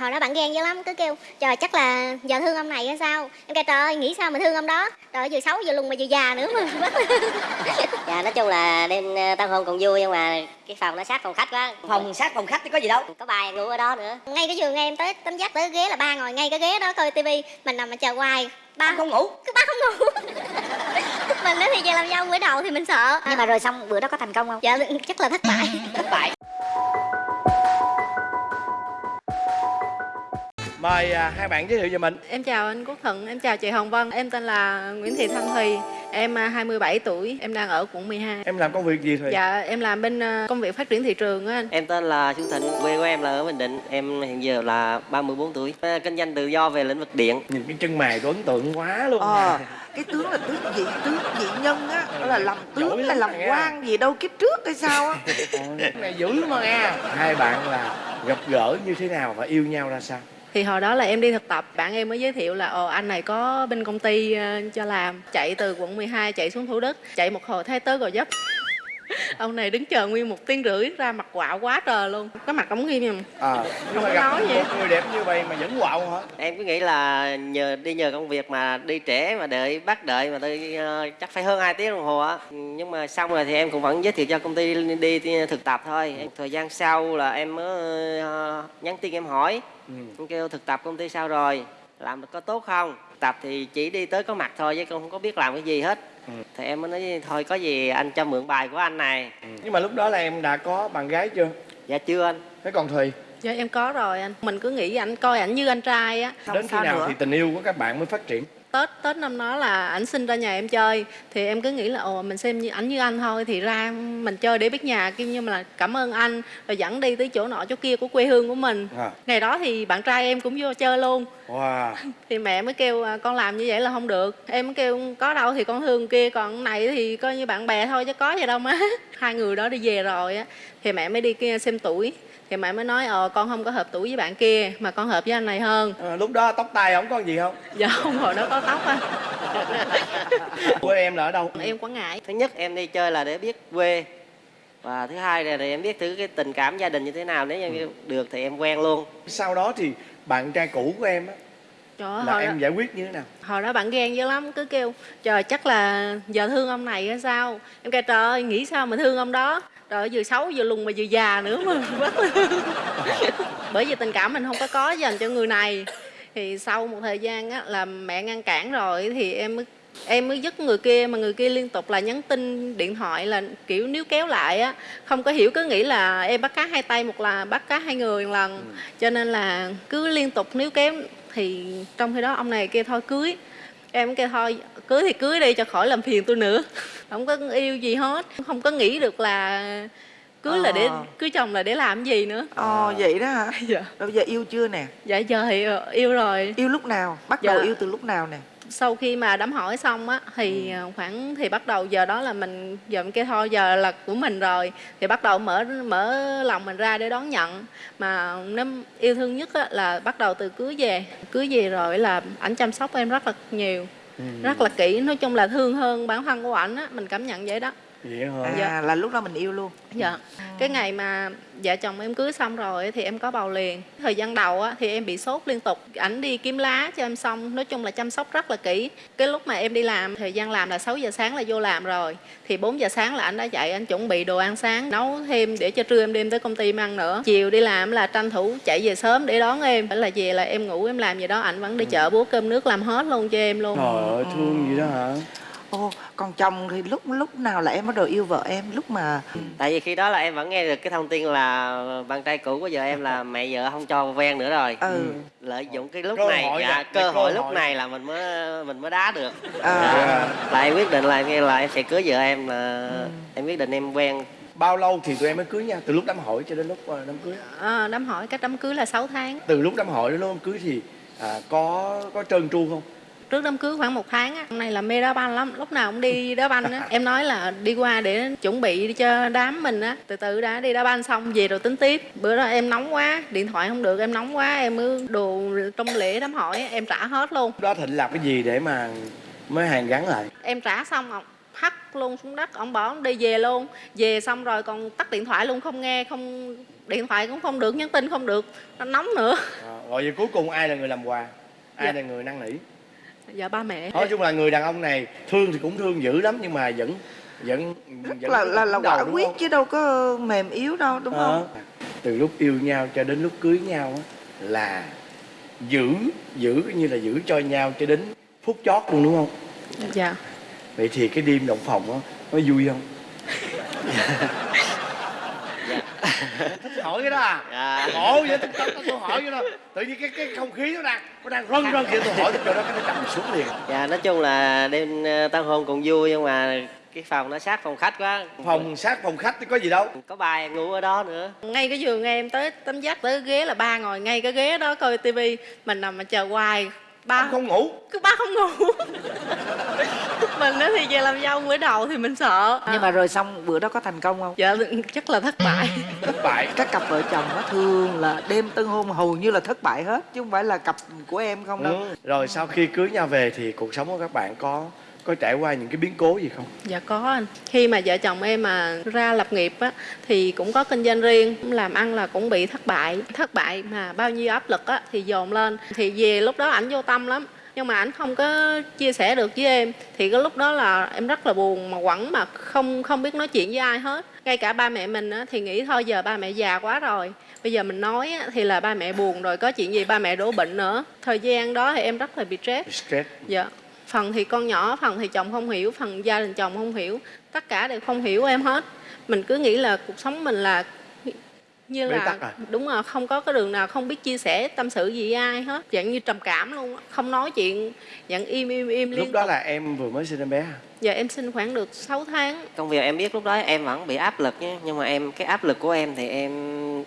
hồi đó bạn ghen dữ lắm cứ kêu trời chắc là giờ thương ông này hay sao? Em kêu trời ơi nghĩ sao mà thương ông đó? Trời ơi, vừa xấu vừa lùn mà vừa già nữa mà. Dạ nói chung là đêm ờ, tân hôn còn vui nhưng mà cái phòng nó sát phòng khách quá. Phòng sát phòng khách thì có gì đâu. Có bài ngủ ở đó nữa. Ngay cái giường em tới tấm dắt tới ghế là ba ngồi ngay cái ghế đó coi tivi. Mình nằm mà chờ hoài. Ba không ngủ. Cứ ba không ngủ. Mình nói thì về làm dâu bữa đầu thì mình sợ. Nhưng mà rồi xong bữa đó có thành công không? Dạ chắc là thất bại. Thất bại Mời à, hai bạn giới thiệu về mình Em chào anh Quốc Thuận, em chào chị Hồng Vân Em tên là Nguyễn Thị Thanh Thùy Em à, 27 tuổi, em đang ở quận 12 Em làm công việc gì Thùy? Dạ, em làm bên à, công việc phát triển thị trường á anh Em tên là Xuân Thịnh, quê của em là ở Bình Định. Em hiện giờ là 34 tuổi. À, Kinh doanh tự do về lĩnh vực điện. Nhìn cái chân mày tôi ấn tượng quá luôn ờ cái tướng là tướng vị tướng vị nhân á đó là làm tướng hay làm quan gì đâu kiếp trước hay sao á Ôi, này dữ mà nghe Hai bạn là gặp gỡ như thế nào và yêu nhau ra sao? Thì hồi đó là em đi thực tập, bạn em mới giới thiệu là Ồ anh này có bên công ty ờ, cho làm. Chạy từ quận 12 chạy xuống Thủ Đức Chạy một hồi thấy tới Gò Vấp. Ông này đứng chờ nguyên một tiếng rưỡi ra mặt quạo quá trời luôn Cái mặt ống nghiêm nhưng À, mà có gặp nói gì. một người đẹp như vậy mà vẫn quạo hả? Em cứ nghĩ là nhờ đi nhờ công việc mà đi trễ mà đợi bắt đợi mà tôi ờ, chắc phải hơn 2 tiếng đồng hồ á. Nhưng mà xong rồi thì em cũng vẫn giới thiệu cho công ty đi, đi thực tập thôi. Em, thời gian sau là em mới ờ, nhắn tin em hỏi. Ừ. Em kêu thực tập công ty sao rồi? Làm được có tốt không? Tập thì chỉ đi tới có mặt thôi chứ không có biết làm cái gì hết. Ừ. Thì em mới nói thôi có gì anh cho mượn bài của anh này. Nhưng mà lúc đó là em đã có bạn gái chưa? Dạ chưa anh. Thế còn Thùy, Dạ em có rồi anh Mình cứ nghĩ ảnh coi ảnh như anh trai á đến khi nào nữa? thì tình yêu của các bạn mới phát triển? Tết Tết năm đó là ảnh xin ra nhà em chơi. Thì em cứ nghĩ là ồ mình xem như ảnh như anh thôi. Thì ra mình chơi để biết nhà kia nhưng mà là cảm ơn anh rồi dẫn đi tới chỗ nọ chỗ kia của quê hương của mình. À. ngày đó thì bạn trai em cũng vô chơi luôn. Wow. Thì mẹ mới kêu à, con làm như vậy là không được. Em mới kêu có đâu thì con thương kia còn này thì coi như bạn bè thôi chứ có gì đâu má. Hai người đó đi về rồi á thì mẹ mới đi kia xem tuổi thì mẹ mới nói ờ con không có hợp tuổi với bạn kia mà con hợp với anh này hơn. À, Lúc đó tóc tai không có gì không? dạ không hồi đó có tóc á. Quê em là ở đâu? em quảng ngãi. Thứ nhất em đi chơi là để biết quê. Và thứ hai là để em biết thử cái tình cảm gia đình như thế nào nếu như được thì em quen luôn. Sau đó thì bạn trai cũ của em á, Trời ơi, là hồi, em đó, giải quyết như thế nào? hồi đó bạn ghen dữ lắm cứ kêu trời chắc là giờ thương ông này hay sao? Em kêu trời ơi nghĩ sao mà thương ông đó trời ơi vừa xấu vừa lùn mà vừa già nữa mà. Bởi vì tình cảm mình không có có dành cho người này. Thì sau một thời gian á là mẹ ngăn cản rồi thì em mới em mới dứt người kia mà người kia liên tục là nhắn tin điện thoại là kiểu níu kéo lại á. Không có hiểu cứ nghĩ là em bắt cá hai tay một là bắt cá hai người một lần. Cho nên là cứ liên tục níu kéo thì trong khi đó ông này kêu thôi cưới. Em kêu thôi cưới thì cưới đi cho khỏi làm phiền tôi nữa. Không có yêu gì hết. Không có nghĩ được là cưới là để Ờ. cưới chồng là để làm gì nữa. Ờ vậy đó hả? Dạ. Bây giờ yêu chưa nè? Dạ giờ thì ờ, yêu rồi. Yêu lúc nào? Bắt Dạ. đầu yêu từ lúc nào nè? Sau khi mà đám hỏi xong á thì ờ, khoảng thì bắt đầu giờ đó là mình giờ mình kêu thôi giờ là của mình rồi. Thì bắt đầu mở mở lòng mình ra để đón nhận. Mà nếu yêu thương nhất á, là bắt đầu từ cưới về. Cưới về rồi là ảnh chăm sóc em rất là nhiều rất là kỹ, nói chung là thương hơn bản thân của ảnh á, mình cảm nhận vậy đó. Vậy hả? à Dạ. là lúc đó mình yêu luôn. Dạ. Cái ngày mà vợ chồng em cưới xong rồi thì em có bầu liền. Thời gian đầu á thì em bị sốt liên tục. Ảnh đi kiếm lá cho em xong. Nói chung là chăm sóc rất là kỹ. Cái lúc mà em đi làm thời gian làm là 6 giờ sáng là vô làm rồi. Thì 4 giờ sáng là anh đã dậy anh chuẩn bị đồ ăn sáng nấu thêm để cho trưa em đem tới công ty em ăn nữa. Chiều đi làm là tranh thủ chạy về sớm để đón em. Phải là về là em ngủ em làm gì đó anh vẫn đi chợ búa cơm nước làm hết luôn cho em luôn. Trời ơi, thương gì đó hả? Ô còn chồng thì lúc lúc nào là em bắt đầu yêu vợ em lúc mà tại vì khi đó là em vẫn nghe được cái thông tin là bạn trai cũ của vợ em là mẹ vợ không cho quen nữa rồi ừ lợi dụng cái lúc Cơ này hội dạ, cơ cơ hội hội. lúc này là mình mới mình mới đá được à, Dạ. là em quyết định là em nghe là em sẽ cưới vợ em là em quyết định em quen Bao lâu thì tụi em mới cưới nhau? Từ lúc đám hỏi cho đến lúc ờ, đám cưới? à, đám hỏi cách đám cưới là 6 tháng Từ lúc đám hỏi đến lúc đám cưới thì à, có có trơn tru không? Trước đám cưới khoảng một tháng á. Hôm nay là mê đá banh lắm lúc nào cũng đi đá banh á. Em nói là đi qua để chuẩn bị cho đám mình á. Từ từ đã đi đá banh xong về rồi tính tiếp. Bữa đó em nóng quá điện thoại không được em nóng quá em mới đồ trong lễ đám hỏi á, em trả hết luôn. Đó Thịnh làm cái gì để mà mới hàn gắn lại? em trả xong ông hắt luôn xuống đất ông bỏ đi về luôn. Về xong rồi còn tắt điện thoại luôn không nghe không điện thoại cũng không được nhắn tin không được. Nó nóng nữa. À, rồi giờ cuối cùng ai là người làm quà? Ai Dạ. là người năn nỉ dạ ba mẹ. Nói chung là người đàn ông này thương thì cũng thương dữ lắm nhưng mà vẫn vẫn vẫn là là là quả quyết không? chứ đâu có mềm yếu đâu đúng không? Ờ. từ lúc yêu nhau cho đến lúc cưới nhau á, là giữ giữ như là giữ cho nhau cho đến phút chót luôn đúng không? Dạ. Vậy thì cái đêm động phòng á nó vui không thích hỏi cái đó à? Dạ. khổ vậy tôi, tôi, tôi hỏi cái đó. Tự nhiên cái cái không khí nó đang nó đang rân rân kia tôi hỏi tôi nó cái nó trầm xuống liền. Dạ nói chung là đêm ờ, tân hôn cũng vui nhưng mà cái phòng nó sát phòng khách quá. Phòng sát phòng khách thì có gì đâu. Có ba em ngủ ở đó nữa. Ngay cái giường em tới tấm dắt tới ghế là ba ngồi ngay cái ghế đó coi tivi. Mình nằm mà chờ hoài. Ba ông không ngủ. Cứ ba không ngủ mình á thì về làm dâu bữa đầu thì mình sợ. Nhưng mà rồi xong bữa đó có thành công không? Dạ chắc là thất bại. Thất bại. Các cặp vợ chồng nó thường là đêm tân hôn hầu như là thất bại hết chứ không phải là cặp của em không đâu. Ừ. rồi sau khi cưới nhau về thì cuộc sống của các bạn có có trải qua những cái biến cố gì không? Dạ có anh. Khi mà vợ chồng em mà ra lập nghiệp á thì cũng có kinh doanh riêng làm ăn là cũng bị thất bại. Thất bại mà bao nhiêu áp lực á thì dồn lên. Thì về lúc đó ảnh vô tâm lắm nhưng mà ảnh không có chia sẻ được với em thì cái lúc đó là em rất là buồn mà quẩn mà không không biết nói chuyện với ai hết ngay cả ba mẹ mình á, thì nghĩ thôi giờ ba mẹ già quá rồi bây giờ mình nói á, thì là ba mẹ buồn rồi có chuyện gì ba mẹ đổ bệnh nữa thời gian đó thì em rất là bị stress stress Dạ. Phần thì con nhỏ, phần thì chồng không hiểu, phần gia đình chồng không hiểu. Tất cả đều không hiểu em hết. Mình cứ nghĩ là cuộc sống mình là như Bế là tắc à? đúng rồi không có cái đường nào không biết chia sẻ tâm sự gì với ai hết dạng như trầm cảm luôn á. không nói chuyện dạng im im im liên lúc đó tục là em vừa mới sinh em bé à? giờ em sinh khoảng được 6 tháng công việc em biết lúc đó em vẫn bị áp lực nhé nhưng mà em cái áp lực của em thì em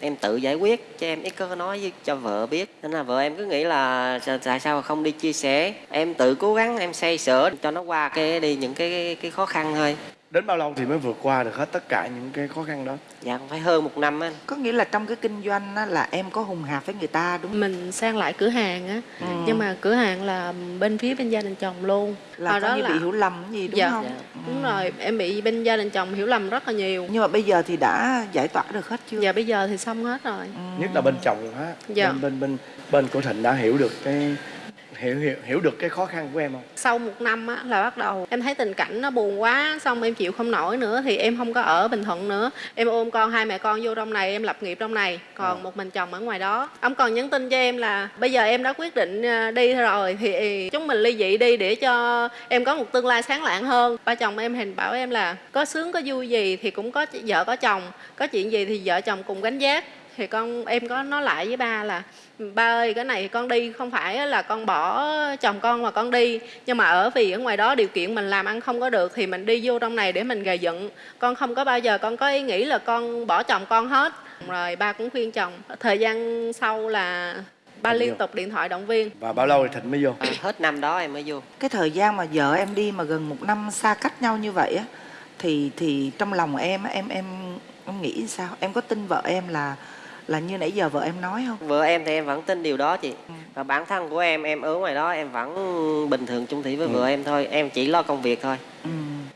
em tự giải quyết chứ em ít có nói với cho vợ biết nên là vợ em cứ nghĩ là "Sao- tại sao không đi chia sẻ em tự cố gắng em xây sửa cho nó qua cái đi những cái cái khó khăn thôi đến bao lâu thì mới vượt qua được hết tất cả những cái khó khăn đó? Dạ cũng phải hơn một năm á có nghĩa là trong cái kinh doanh á, là em có hùng hạp với người ta đúng không? Mình sang lại cửa hàng á. Ừ. nhưng mà cửa hàng là bên phía bên gia đình chồng luôn. Là Hồi có như bị hiểu lầm gì đúng Dạ. không? Dạ. đúng rồi em bị bên gia đình chồng hiểu lầm rất là nhiều. Nhưng mà bây giờ thì đã giải tỏa được hết chưa? Giờ bây giờ thì xong hết rồi. Ừ. nhất là bên chồng ha Dạ. bên bên bên bên của thịnh đã hiểu được cái hiểu hiểu hiểu được cái khó khăn của em không? Sau một năm á, là bắt đầu em thấy tình cảnh nó buồn quá xong em chịu không nổi nữa thì em không có ở bình thuận nữa. Em ôm con hai mẹ con vô trong này em lập nghiệp trong này còn À. một mình chồng ở ngoài đó. Ông còn nhắn tin cho em là bây giờ em đã quyết định à, đi rồi thì chúng mình ly dị đi để cho em có một tương lai sáng lạng hơn. Ba chồng em hình bảo em là có sướng có vui gì thì cũng có vợ có chồng có chuyện gì thì vợ chồng cùng gánh vác thì con em có nói lại với ba là ba ơi cái này con đi không phải là con bỏ chồng con mà con đi. Nhưng mà ở vì ở ngoài đó điều kiện mình làm ăn không có được thì mình đi vô trong này để mình gầy dựng. Con không có bao giờ con có ý nghĩ là con bỏ chồng con hết. Rồi ba cũng khuyên chồng. Thời gian sau là ba liên tục điện thoại động viên. Và bao lâu thì thịnh mới vô? À, hết năm đó em mới vô. Cái thời gian mà vợ em đi mà gần một năm xa cách nhau như vậy á thì thì trong lòng em á, em em em nghĩ sao? Em có tin vợ em là là như nãy giờ vợ em nói không? Vợ em thì em vẫn tin điều đó chị. Và bản thân của em em ở ngoài đó em vẫn bình thường chung thủy với Ừ. vợ em thôi. Em chỉ lo công việc thôi. Ừ.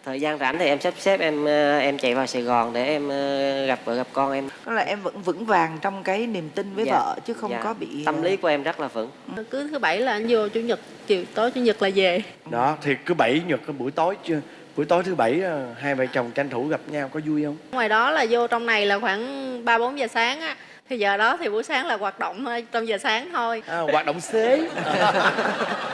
thời gian rảnh thì em sắp xếp em ờ, em chạy vào Sài Gòn để em ờ, gặp vợ gặp con em. Tức là em vẫn vững vàng trong cái niềm tin với Dạ. vợ chứ không Dạ. có bị ờ, tâm lý của em rất là vững. Cứ thứ bảy là anh vô chủ nhật chiều tối chủ nhật là về. Đó thì cứ bảy nhật cái buổi tối chưa? Buổi tối thứ bảy ờ, hai vợ chồng tranh thủ gặp nhau có vui không? Ngoài đó là vô trong này là khoảng ba bốn giờ sáng á thì giờ đó thì buổi sáng là hoạt động thôi trong giờ sáng thôi. À, hoạt động xế.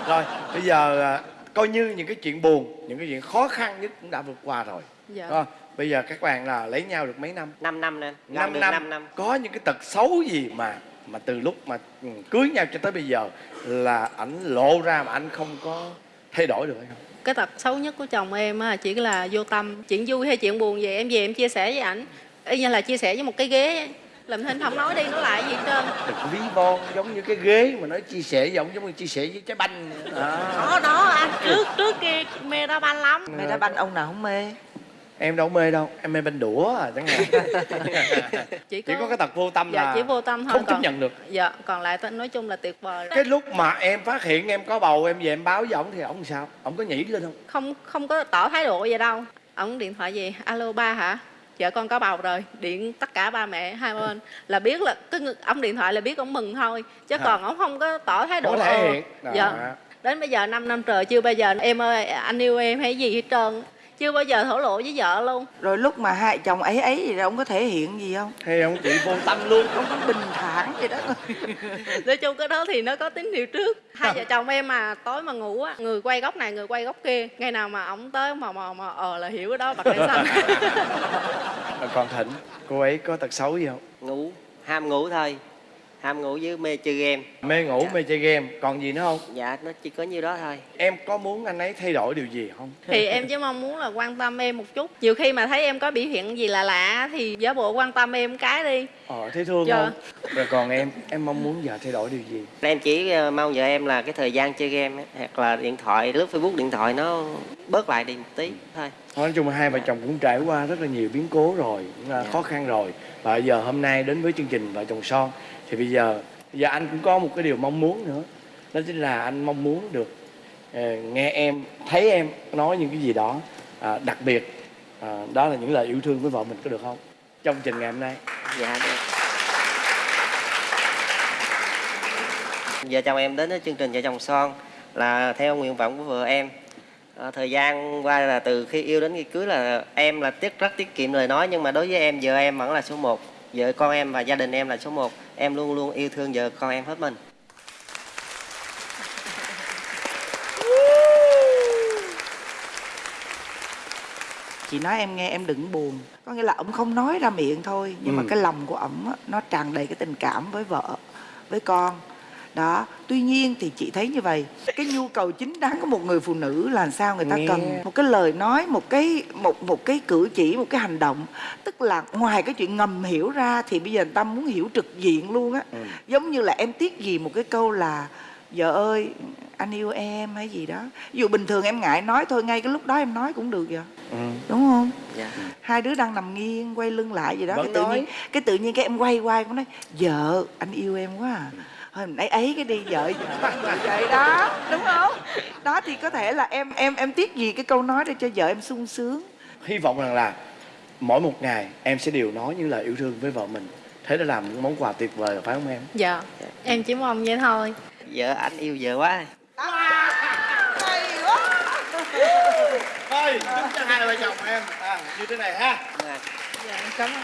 Rồi bây giờ à, coi như những cái chuyện buồn những cái chuyện khó khăn nhất cũng đã vượt qua rồi. Dạ. Rồi, bây giờ các bạn là lấy nhau được mấy năm? 5 năm nên 5 năm. 5 năm. có những cái tật xấu gì mà mà từ lúc mà ừ, cưới nhau cho tới bây giờ là ảnh lộ ra mà anh không có thay đổi được hay không? Cái tật xấu nhất của chồng em á chỉ là vô tâm chuyện vui hay chuyện buồn gì em về em chia sẻ với ảnh. Y như là chia sẻ với một cái ghế làm thinh không nói đi nói lại gì hết trơn. Đừng có ví von giống như cái ghế mà nói chia sẻ giống giống như chia sẻ với trái banh vậy đó. đó đó anh trước trước kia mê đá banh lắm. Mẹ đã banh ông nào không mê? Em đâu mê đâu em mê banh đũa à chẳng hạn. Chỉ chỉ có cái tật vô tâm dạ là chỉ vô tâm thôi không chấp còn nhận được. Dạ còn lại nói chung là tuyệt vời cái lúc mà em phát hiện em có bầu em về em báo với ổng thì ổng sao? Ổng có nhảy lên không? Không không có tỏ thái độ gì đâu. Ổng điện thoại gì? Alo ba hả vợ con có bầu rồi điện tất cả ba mẹ hai bên là biết là cái ông điện thoại là biết ông mừng thôi chứ còn ông không có tỏ thái độ ờ. dạ. Đến bây giờ 5 năm trời chưa bao giờ em ơi anh yêu em hay gì hết trơn chưa bao giờ thổ lộ với vợ luôn. Rồi lúc mà hai chồng ấy ấy gì ông có thể hiện gì không? Hay ông chị vô tâm luôn. Ông cũng bình thản vậy đó. Nói chung cái đó thì nó có tín hiệu trước. Hai vợ chồng em mà tối mà ngủ á người quay góc này người quay góc kia ngày nào mà ổng tới mà mà mà ờ là hiểu cái đó bật đèn xanh. Còn thịnh cô ấy có tật xấu gì không? Ngủ ham ngủ thôi ham ngủ với mê chơi game. Mê ngủ Dạ. mê chơi game. Còn gì nữa không? Dạ nó chỉ có nhiêu đó thôi. Em có muốn anh ấy thay đổi điều gì không? Thì em chỉ mong muốn là quan tâm em một chút. Nhiều khi mà thấy em có biểu hiện gì là lạ thì giả bộ quan tâm em cái đi ờ thấy thương Dạ. không? Rồi còn em em mong muốn vợ thay đổi điều gì? Em chỉ ờ, mong vợ em là cái thời gian chơi game ấy, hoặc là điện thoại lướt facebook điện thoại nó bớt lại đi một tí thôi. Nói chung là hai vợ chồng cũng trải qua rất là nhiều biến cố rồi cũng là Dạ. khó khăn rồi. Và giờ hôm nay đến với chương trình vợ chồng son thì bây giờ giờ anh cũng có một cái điều mong muốn nữa. Đó chính là anh mong muốn được ờ, nghe em thấy em nói những cái gì đó à, đặc biệt. À, đó là những lời yêu thương với vợ mình có được không? Trong chương trình ngày hôm nay dạ được. Vợ chồng em đến chương trình vợ chồng son là theo nguyện vọng của vợ em. À, thời gian qua là từ khi yêu đến khi cưới là em là tiết rất tiết kiệm lời nói nhưng mà đối với em vợ em vẫn là số 1 vợ con em và gia đình em là số 1 em luôn luôn yêu thương vợ con em hết mình. Chị nói em nghe em đừng buồn có nghĩa là ông không nói ra miệng thôi nhưng mà Ừ. cái lòng của ổng á, nó tràn đầy cái tình cảm với vợ với con đó tuy nhiên thì chị thấy như vậy cái nhu cầu chính đáng của một người phụ nữ là sao người ta Nghe. cần một cái lời nói một cái một một cái cử chỉ một cái hành động tức là ngoài cái chuyện ngầm hiểu ra thì bây giờ người ta muốn hiểu trực diện luôn á Ừ. giống như là em tiếc gì một cái câu là vợ ơi anh yêu em hay gì đó. Ví dụ bình thường em ngại nói thôi ngay cái lúc đó em nói cũng được vậy ừ. đúng không? Dạ. Hai đứa đang nằm nghiêng quay lưng lại gì đó. Vẫn cái tự nói. nhiên cái tự nhiên cái em quay qua em nói vợ anh yêu em quá à. Thôi mình ấy ấy cái đi vợ vậy đó. Đúng không? Đó thì có thể là em em em tiếc gì cái câu nói để cho vợ em sung sướng. Hy vọng rằng là mỗi một ngày em sẽ đều nói những lời yêu thương với vợ mình. Thế đã làm những món quà tuyệt vời phải không em? Dạ. Em chỉ mong vậy thôi vợ anh yêu vợ quá. Thôi chúc cho hai vợ chồng em. À, như thế này ha. Dạ. dạ em cảm ơn